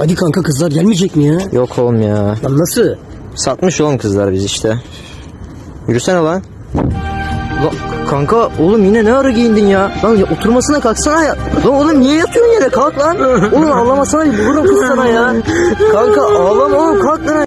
Hadi kanka kızlar gelmeyecek mi ya? Yok oğlum ya. Lan nasıl? Satmış oğlum kızlar biz işte. Yürüsene lan. Lan kanka oğlum yine ne ara giyindin ya? Lan ya, oturmasına kalksana ya. Lan oğlum niye yatıyorsun yere kalk lan. Oğlum ağlamasana vururum kız sana ya. Kanka ağlama oğlum kalk.